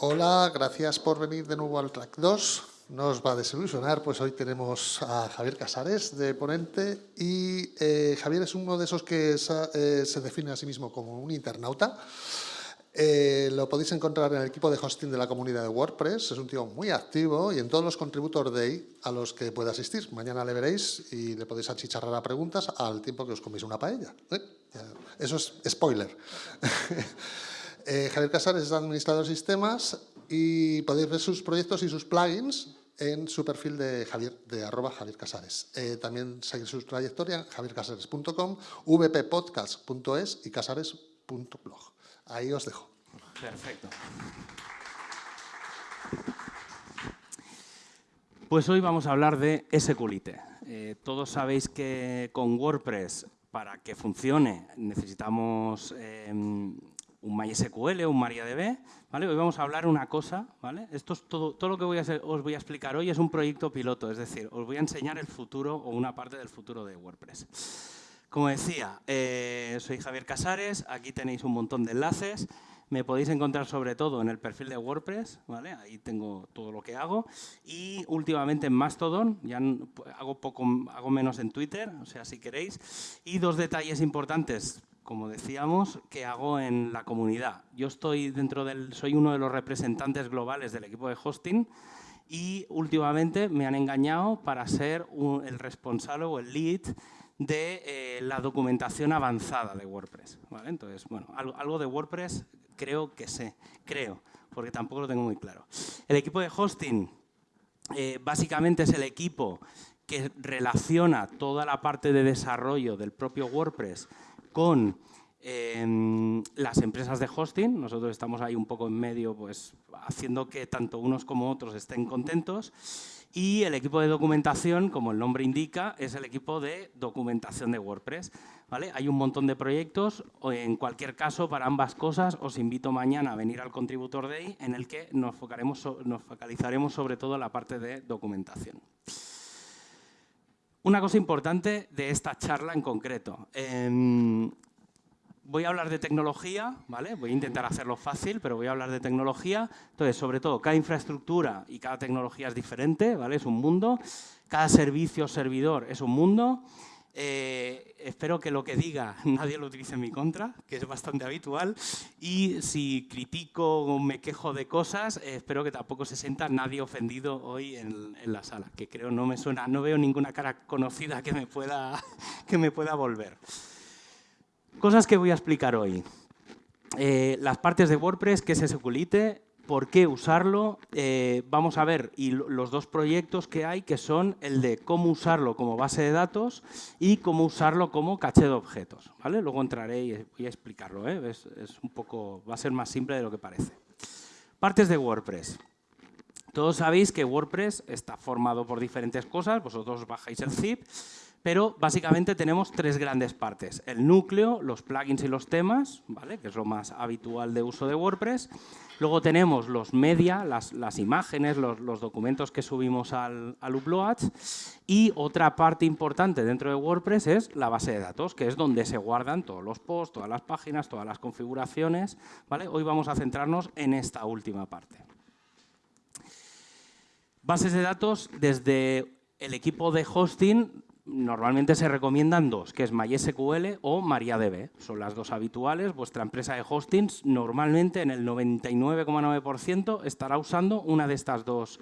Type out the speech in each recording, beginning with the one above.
Hola, gracias por venir de nuevo al track 2. No os va a desilusionar, pues hoy tenemos a Javier Casares de ponente y eh, Javier es uno de esos que eh, se define a sí mismo como un internauta. Eh, lo podéis encontrar en el equipo de hosting de la comunidad de WordPress. Es un tío muy activo y en todos los Contributor Day a los que pueda asistir. Mañana le veréis y le podéis achicharrar a preguntas al tiempo que os coméis una paella. Eso es spoiler. Eh, Javier Casares es administrador de sistemas y podéis ver sus proyectos y sus plugins en su perfil de Javier, de arroba Javier. Eh, también seguir su trayectoria en javiercasares.com, vppodcast.es y casares.blog. Ahí os dejo. Perfecto. Pues hoy vamos a hablar de SQLite. Eh, todos sabéis que con WordPress, para que funcione, necesitamos em, un MySQL un MariaDB. ¿vale? Hoy vamos a hablar una cosa. ¿vale? Esto es todo, todo lo que os voy a explicar hoy es un proyecto piloto, es decir, os voy a enseñar el futuro o una parte del futuro de WordPress. Como decía, eh, soy Javier Casares, aquí tenéis un montón de enlaces. Me podéis encontrar sobre todo en el perfil de WordPress, ¿vale? ahí tengo todo lo que hago. Y últimamente en Mastodon, ya hago, poco, hago menos en Twitter, o sea, si queréis. Y dos detalles importantes como decíamos, que hago en la comunidad. Yo estoy dentro del, soy uno de los representantes globales del equipo de hosting y últimamente me han engañado para ser el responsable o el lead de eh, la documentación avanzada de WordPress. Entonces, bueno, algo, de WordPress creo que sé, creo, porque tampoco lo tengo muy claro. El equipo de hosting eh, básicamente es el equipo que relaciona toda la parte de desarrollo del propio WordPress con em, las empresas de hosting. Nosotros estamos ahí un poco en medio, pues haciendo que tanto unos como otros estén contentos. Y el equipo de documentación, como el nombre indica, es el equipo de documentación de WordPress. ¿vale? Hay un montón de proyectos, en cualquier caso, para ambas cosas, os invito mañana a venir al Contributor Day, en el que nos, nos focalizaremos sobre todo en la parte de documentación. Una cosa importante de esta charla en concreto. Em, voy a hablar de tecnología, ¿vale? Voy a intentar hacerlo fácil, pero voy a hablar de tecnología. Entonces, sobre todo, cada infraestructura y cada tecnología es diferente, ¿vale? Es un mundo. Cada servicio o servidor es un mundo. Eh, espero que lo que diga nadie lo utilice en mi contra, que es bastante habitual. Y si critico o me quejo de cosas, eh, espero que tampoco se sienta nadie ofendido hoy en, la sala, que creo no me suena, no veo ninguna cara conocida que me pueda, que me pueda volver. Cosas que voy a explicar hoy. Eh, las partes de WordPress, qué es SQLite, por qué usarlo. Eh, vamos a ver y los dos proyectos que hay, que son el de cómo usarlo como base de datos y cómo usarlo como caché de objetos. ¿vale? Luego entraré y voy a explicarlo. ¿eh? Es, un poco, va a ser más simple de lo que parece. Partes de WordPress. Todos sabéis que WordPress está formado por diferentes cosas. Vosotros bajáis el zip pero básicamente tenemos tres grandes partes. El núcleo, los plugins y los temas, ¿vale? que es lo más habitual de uso de WordPress. Luego tenemos los media, las, imágenes, los, documentos que subimos al, al Upload. Y otra parte importante dentro de WordPress es la base de datos, que es donde se guardan todos los posts, todas las páginas, todas las configuraciones. ¿vale? Hoy vamos a centrarnos en esta última parte. Bases de datos desde el equipo de hosting normalmente se recomiendan dos, que es MySQL o MariaDB. Son las dos habituales. Vuestra empresa de hostings normalmente en el 99,9% estará usando una de estas dos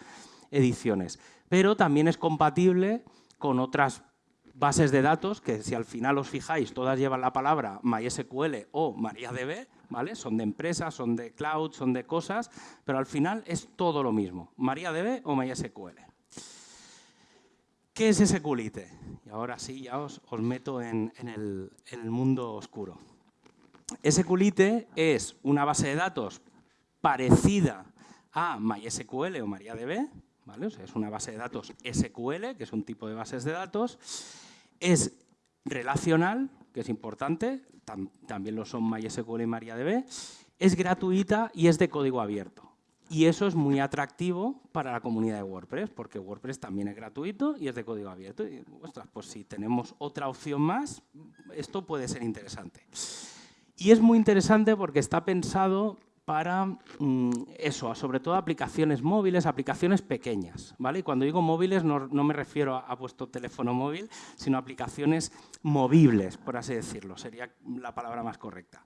ediciones. Pero también es compatible con otras bases de datos que si al final os fijáis todas llevan la palabra MySQL o MariaDB, ¿vale? Son de empresas, son de cloud, son de cosas, pero al final es todo lo mismo, MariaDB o MySQL. ¿Qué es SQLite? Y ahora sí, ya os, meto en, el, mundo oscuro. SQLite es una base de datos parecida a MySQL o MariaDB, ¿vale? es una base de datos SQL, que es un tipo de bases de datos. Es relacional, que es importante, también lo son MySQL y MariaDB. Es gratuita y es de código abierto. Y eso es muy atractivo para la comunidad de WordPress, porque WordPress también es gratuito y es de código abierto. Y, pues si tenemos otra opción más, esto puede ser interesante. Y es muy interesante porque está pensado para mm, eso, sobre todo aplicaciones móviles, aplicaciones pequeñas. ¿vale? Y cuando digo móviles no, me refiero a, vuestro teléfono móvil, sino a aplicaciones movibles, por así decirlo, sería la palabra más correcta.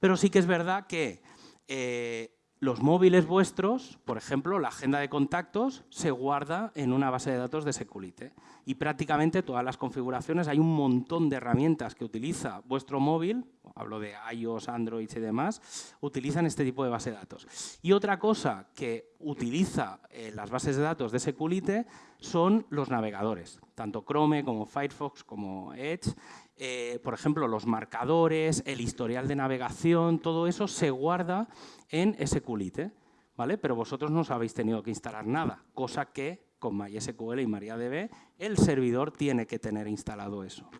Pero sí que es verdad que eh, los móviles vuestros, por ejemplo, la agenda de contactos se guarda en una base de datos de Securite y prácticamente todas las configuraciones, hay un montón de herramientas que utiliza vuestro móvil, hablo de iOS, Android y demás, utilizan este tipo de base de datos. Y otra cosa que utiliza eh, las bases de datos de Securite son los navegadores, tanto Chrome como Firefox como Edge, eh, por ejemplo, los marcadores, el historial de navegación, todo eso se guarda en SQLite, ¿vale? Pero vosotros no os habéis tenido que instalar nada, cosa que con MySQL y MariaDB el servidor tiene que tener instalado eso.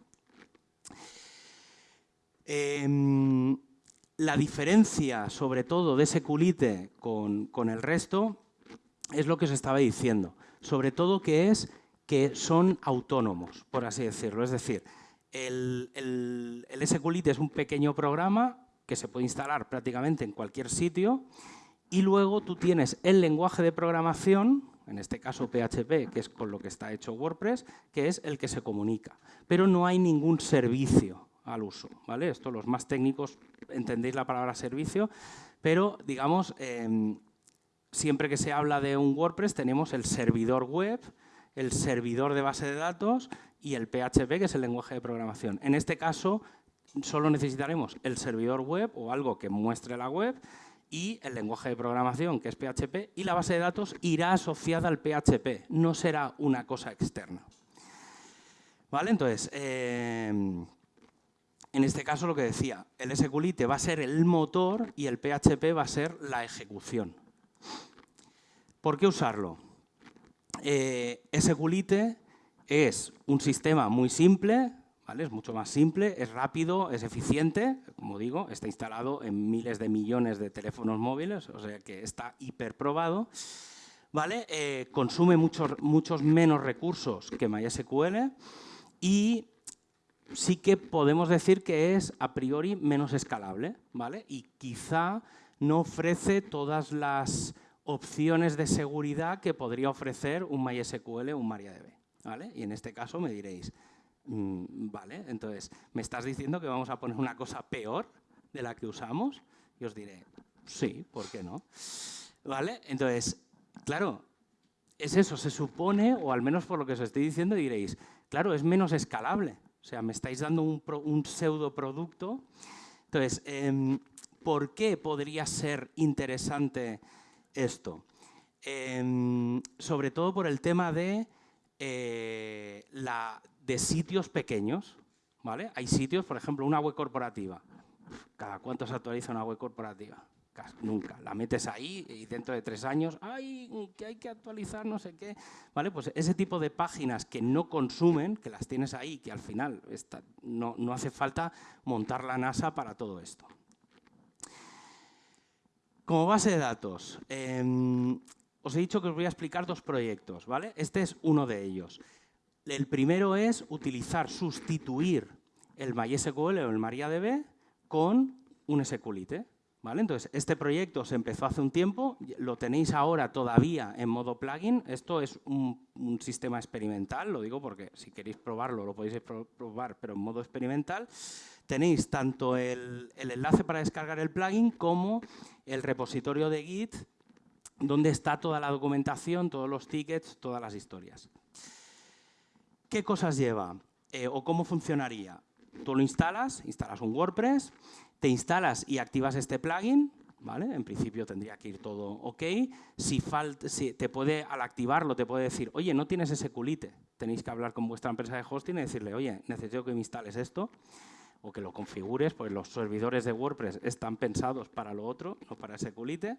Em, la diferencia, sobre todo, de SQLite con, con el resto es lo que os estaba diciendo. Sobre todo que es que son autónomos, por así decirlo. Es decir, el, SQLite es un pequeño programa que se puede instalar prácticamente en cualquier sitio y luego tú tienes el lenguaje de programación, en este caso PHP, que es con lo que está hecho WordPress, que es el que se comunica. Pero no hay ningún servicio al uso. ¿vale? Esto los más técnicos entendéis la palabra servicio, pero digamos, em, siempre que se habla de un WordPress tenemos el servidor web, el servidor de base de datos y el PHP, que es el lenguaje de programación. En este caso, solo necesitaremos el servidor web o algo que muestre la web y el lenguaje de programación, que es PHP, y la base de datos irá asociada al PHP, no será una cosa externa. ¿Vale? Entonces, em, en este caso lo que decía, el SQLite va a ser el motor y el PHP va a ser la ejecución. ¿Por qué usarlo? Eh, SQLite es un sistema muy simple, ¿vale? es mucho más simple, es rápido, es eficiente, como digo, está instalado en miles de millones de teléfonos móviles, o sea que está hiperprobado. ¿vale? Eh, consume muchos, muchos menos recursos que MySQL y sí que podemos decir que es a priori menos escalable ¿vale? y quizá no ofrece todas las opciones de seguridad que podría ofrecer un MySQL o un MariaDB. Y en este caso me diréis, mm, vale, entonces, ¿me estás diciendo que vamos a poner una cosa peor de la que usamos? Y os diré, sí, ¿por qué no? ¿Vale? Entonces, claro, es eso, se supone, o al menos por lo que os estoy diciendo, diréis, claro, es menos escalable. O sea, me estáis dando un, un pseudo producto. Entonces, em, ¿por qué podría ser interesante esto? Em, sobre todo por el tema de eh, de sitios pequeños. ¿vale? Hay sitios, por ejemplo, una web corporativa. ¿Cada cuánto se actualiza una web corporativa? Nunca. La metes ahí y dentro de tres años, ¡ay, que hay que actualizar no sé qué! ¿Vale? Pues ese tipo de páginas que no consumen, que las tienes ahí, que al final no, no hace falta montar la NASA para todo esto. Como base de datos, eh, os he dicho que os voy a explicar dos proyectos, ¿vale? Este es uno de ellos. El primero es utilizar, sustituir el MySQL o el MariaDB con un SQLite. ¿Vale? Entonces, este proyecto se empezó hace un tiempo, lo tenéis ahora todavía en modo plugin. Esto es un, sistema experimental, lo digo porque si queréis probarlo lo podéis probar, pero en modo experimental. Tenéis tanto el, el enlace para descargar el plugin como el repositorio de Git donde está toda la documentación, todos los tickets, todas las historias. ¿Qué cosas lleva eh, o cómo funcionaría? Tú lo instalas, instalas un WordPress, te instalas y activas este plugin, ¿vale? En principio tendría que ir todo ok. Si, falta, si te puede, al activarlo, te puede decir, oye, no tienes ese culite. Tenéis que hablar con vuestra empresa de hosting y decirle, oye, necesito que me instales esto o que lo configures, pues los servidores de WordPress están pensados para lo otro, no para ese culite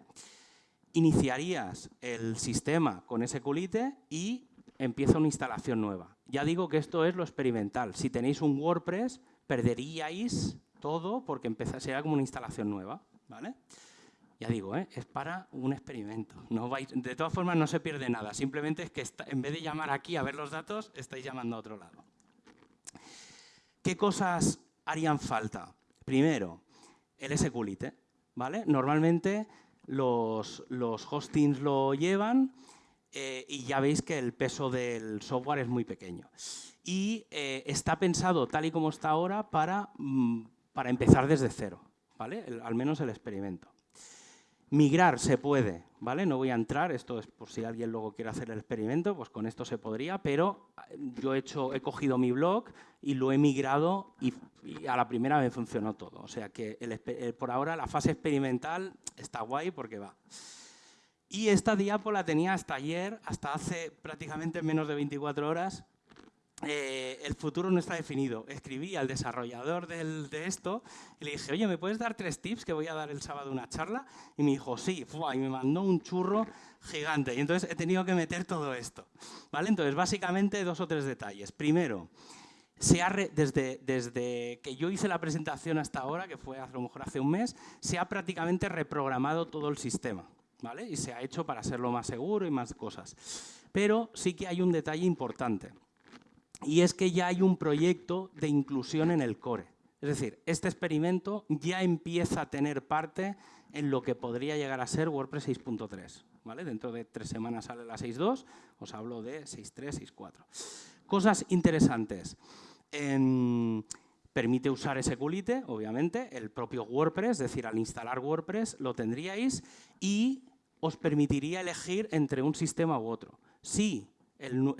iniciarías el sistema con ese culite y empieza una instalación nueva. Ya digo que esto es lo experimental. Si tenéis un WordPress, perderíais todo porque sería como una instalación nueva. ¿vale? Ya digo, ¿eh? es para un experimento. De todas formas, no se pierde nada. Simplemente es que en vez de llamar aquí a ver los datos, estáis llamando a otro lado. ¿Qué cosas harían falta? Primero, el SQLite. ¿vale? Normalmente los, los hostings lo llevan eh, y ya veis que el peso del software es muy pequeño. Y eh, está pensado, tal y como está ahora, para, mm, para empezar desde cero, ¿vale? al menos el experimento. Migrar se puede, ¿vale? No voy a entrar, esto es por si alguien luego quiere hacer el experimento, pues con esto se podría, pero eh, yo he, hecho, he cogido mi blog y lo he migrado y, a la primera me funcionó todo. O sea que por ahora la fase experimental está guay porque va. Y esta diapo la tenía hasta ayer, hasta hace prácticamente menos de 24 horas, eh, el futuro no está definido. Escribí al desarrollador de esto y le dije, oye, ¿me puedes dar tres tips que voy a dar el sábado una charla? Y me dijo, sí, y me mandó un churro gigante. Y entonces he tenido que meter todo esto. ¿Vale? Entonces, básicamente, dos o tres detalles. Primero, se ha desde, desde que yo hice la presentación hasta ahora, que fue a lo mejor hace un mes, se ha prácticamente reprogramado todo el sistema. ¿vale? Y se ha hecho para hacerlo más seguro y más cosas. Pero sí que hay un detalle importante y es que ya hay un proyecto de inclusión en el core. Es decir, este experimento ya empieza a tener parte en lo que podría llegar a ser WordPress 6.3. ¿vale? Dentro de tres semanas sale la 6.2, os hablo de 6.3, 6.4. Cosas interesantes. permite usar SQLite, obviamente, el propio WordPress, es decir, al instalar WordPress lo tendríais y os permitiría elegir entre un sistema u otro. Si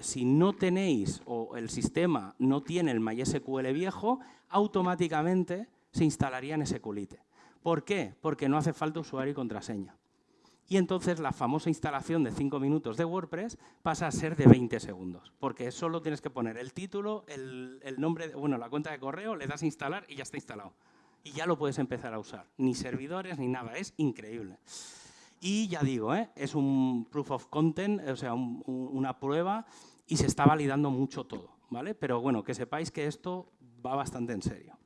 si no tenéis o el sistema no tiene el MySQL viejo, automáticamente se instalaría en SQLite. ¿Por qué? Porque no hace falta usuario y contraseña. Y entonces la famosa instalación de 5 minutos de WordPress pasa a ser de 20 segundos, porque solo tienes que poner el título, el, el nombre, bueno, la cuenta de correo, le das a instalar y ya está instalado. Y ya lo puedes empezar a usar. Ni servidores ni nada, es increíble. Y ya digo, ¿eh? es un proof of content, o sea, una prueba y se está validando mucho todo. ¿vale? Pero bueno, que sepáis que esto va bastante en serio.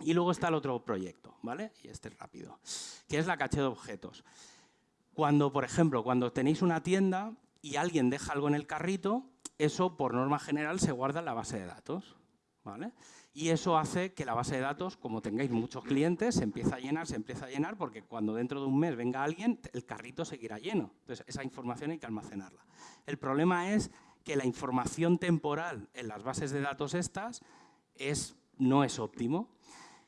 Y luego está el otro proyecto, ¿vale? Y este es rápido, que es la caché de objetos. Cuando, por ejemplo, cuando tenéis una tienda y alguien deja algo en el carrito, eso por norma general se guarda en la base de datos, Y eso hace que la base de datos, como tengáis muchos clientes, se empieza a llenar, se empieza a llenar, porque cuando dentro de un mes venga alguien, el carrito seguirá lleno. Entonces, esa información hay que almacenarla. El problema es que la información temporal en las bases de datos estas es, no es óptimo.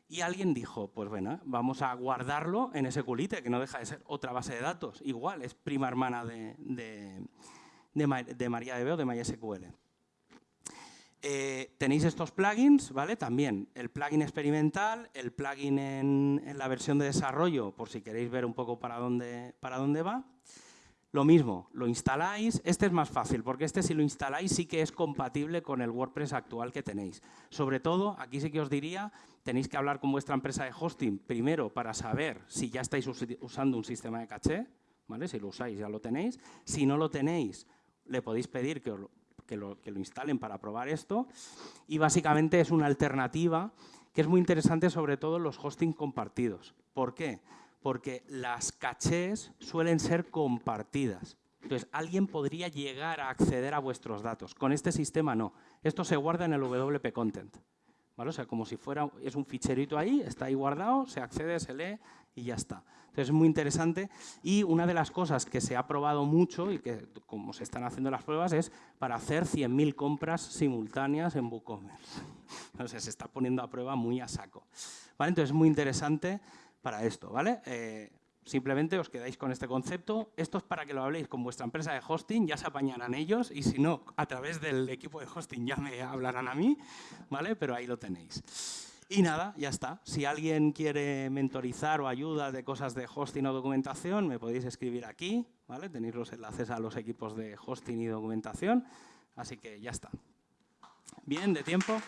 Y alguien dijo, pues bueno, vamos a guardarlo en SQLite, que no deja de ser otra base de datos. Igual, es prima hermana de, de, de, de MariaDB o de MySQL. Eh, tenéis estos plugins, ¿vale? También el plugin experimental, el plugin en, la versión de desarrollo, por si queréis ver un poco para dónde, para dónde va. Lo mismo, lo instaláis, este es más fácil, porque este si lo instaláis sí que es compatible con el WordPress actual que tenéis. Sobre todo, aquí sí que os diría, tenéis que hablar con vuestra empresa de hosting primero para saber si ya estáis usando un sistema de caché, ¿vale? Si lo usáis ya lo tenéis. Si no lo tenéis, le podéis pedir que os lo, que lo, instalen para probar esto. Y básicamente es una alternativa que es muy interesante sobre todo los hosting compartidos. ¿Por qué? Porque las cachés suelen ser compartidas. Entonces, alguien podría llegar a acceder a vuestros datos. Con este sistema no. Esto se guarda en el WP Content. O sea, como si fuera, es un ficherito ahí, está ahí guardado, se accede, se lee y ya está. Entonces es muy interesante y una de las cosas que se ha probado mucho y que como se están haciendo las pruebas es para hacer 100.000 compras simultáneas en WooCommerce. Entonces se está poniendo a prueba muy a saco. ¿Vale? Entonces es muy interesante para esto. ¿vale? Eh, simplemente os quedáis con este concepto. Esto es para que lo habléis con vuestra empresa de hosting, ya se apañarán ellos y si no, a través del equipo de hosting ya me hablarán a mí, ¿vale? Pero ahí lo tenéis. Y nada, ya está. Si alguien quiere mentorizar o ayuda de cosas de hosting o documentación, me podéis escribir aquí, ¿vale? Tenéis los enlaces a los equipos de hosting y documentación, así que ya está. Bien, de tiempo.